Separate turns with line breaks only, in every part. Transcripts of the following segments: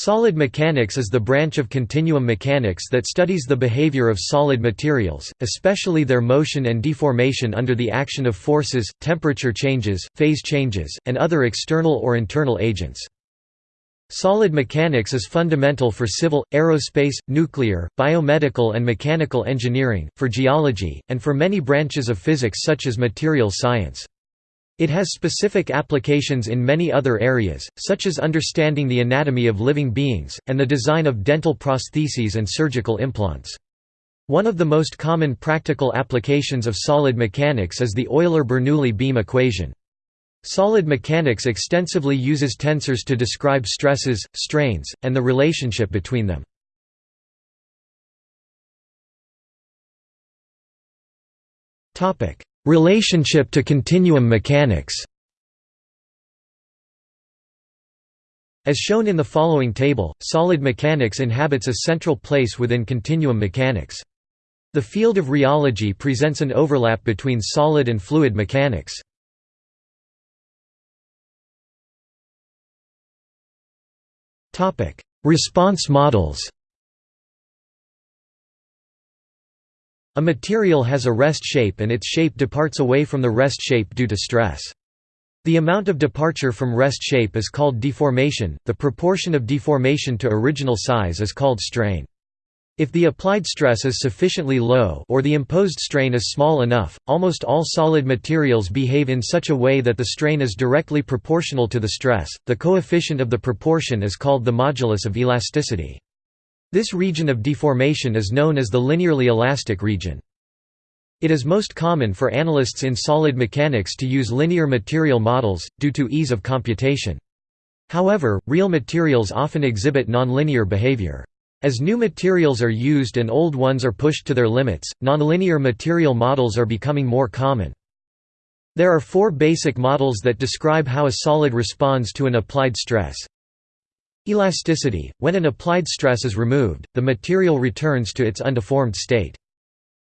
Solid mechanics is the branch of continuum mechanics that studies the behavior of solid materials, especially their motion and deformation under the action of forces, temperature changes, phase changes, and other external or internal agents. Solid mechanics is fundamental for civil, aerospace, nuclear, biomedical and mechanical engineering, for geology, and for many branches of physics such as materials science. It has specific applications in many other areas, such as understanding the anatomy of living beings, and the design of dental prostheses and surgical implants. One of the most common practical applications of solid mechanics is the Euler-Bernoulli beam equation. Solid mechanics extensively uses tensors to describe stresses, strains, and the relationship between them. Relationship to continuum mechanics As shown in the following table, solid mechanics inhabits a central place within continuum mechanics. The field of rheology presents an overlap between solid and fluid mechanics. Response models A material has a rest shape and its shape departs away from the rest shape due to stress. The amount of departure from rest shape is called deformation, the proportion of deformation to original size is called strain. If the applied stress is sufficiently low or the imposed strain is small enough, almost all solid materials behave in such a way that the strain is directly proportional to the stress. The coefficient of the proportion is called the modulus of elasticity. This region of deformation is known as the linearly elastic region. It is most common for analysts in solid mechanics to use linear material models, due to ease of computation. However, real materials often exhibit nonlinear behavior. As new materials are used and old ones are pushed to their limits, nonlinear material models are becoming more common. There are four basic models that describe how a solid responds to an applied stress. Elasticity – When an applied stress is removed, the material returns to its undeformed state.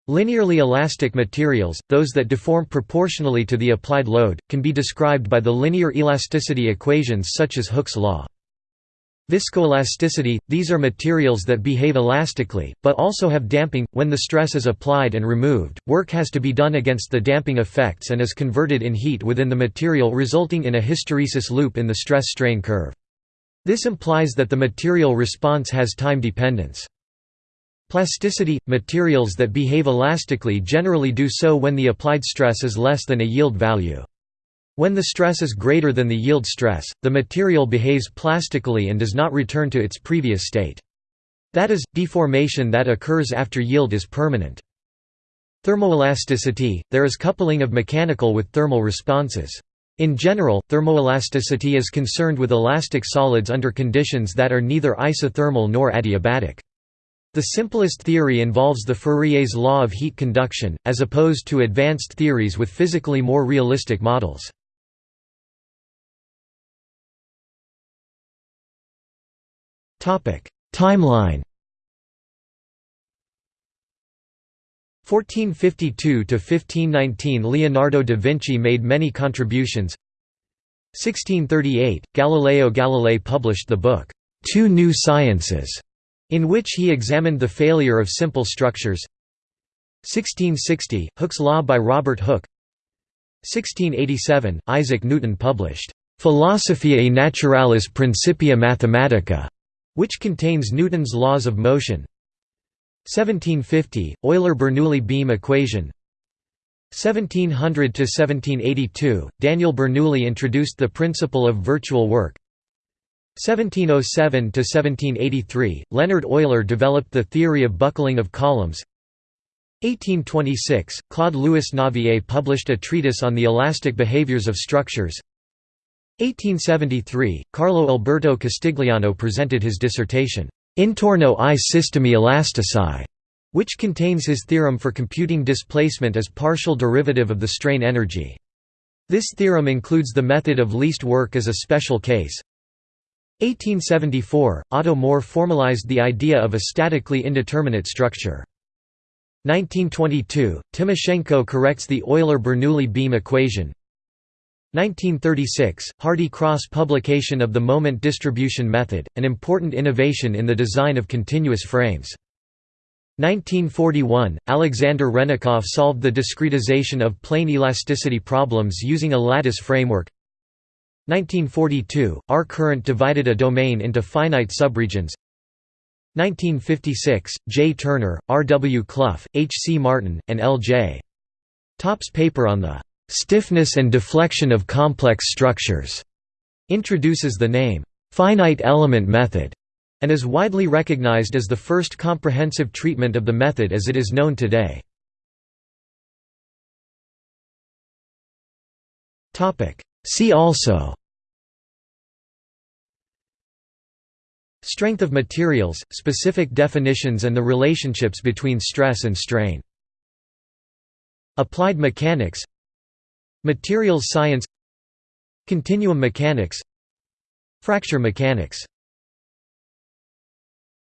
Linearly elastic materials, those that deform proportionally to the applied load, can be described by the linear elasticity equations such as Hooke's law. Viscoelasticity – These are materials that behave elastically, but also have damping. When the stress is applied and removed, work has to be done against the damping effects and is converted in heat within the material resulting in a hysteresis loop in the stress-strain curve. This implies that the material response has time dependence. Plasticity – Materials that behave elastically generally do so when the applied stress is less than a yield value. When the stress is greater than the yield stress, the material behaves plastically and does not return to its previous state. That is, deformation that occurs after yield is permanent. Thermoelasticity – There is coupling of mechanical with thermal responses. In general, thermoelasticity is concerned with elastic solids under conditions that are neither isothermal nor adiabatic. The simplest theory involves the Fourier's law of heat conduction, as opposed to advanced theories with physically more realistic models. Timeline 1452–1519 Leonardo da Vinci made many contributions. 1638, Galileo Galilei published the book, Two New Sciences, in which he examined the failure of simple structures. 1660, Hooke's Law by Robert Hooke. 1687, Isaac Newton published, Philosophiae Naturalis Principia Mathematica, which contains Newton's laws of motion 1750 Euler-Bernoulli beam equation. 1700 to 1782 Daniel Bernoulli introduced the principle of virtual work. 1707 to 1783 Leonhard Euler developed the theory of buckling of columns. 1826 Claude Louis Navier published a treatise on the elastic behaviors of structures. 1873 Carlo Alberto Castigliano presented his dissertation Intorno ai sistemi elastici, which contains his theorem for computing displacement as partial derivative of the strain energy. This theorem includes the method of least work as a special case. 1874, Otto Mohr formalized the idea of a statically indeterminate structure. 1922, Timoshenko corrects the Euler-Bernoulli beam equation 1936 – Hardy Cross publication of the moment distribution method, an important innovation in the design of continuous frames. 1941 – Alexander Hrennikoff solved the discretization of plane elasticity problems using a lattice framework 1942 – R Courant divided a domain into finite subregions 1956 – J. Turner, R. W. Clough, H. C. Martin, and L. J. Topp's paper on the "...stiffness and deflection of complex structures", introduces the name, "...finite element method", and is widely recognized as the first comprehensive treatment of the method as it is known today. See also Strength of materials, specific definitions and the relationships between stress and strain. Applied mechanics Materials science. Continuum mechanics. Fracture mechanics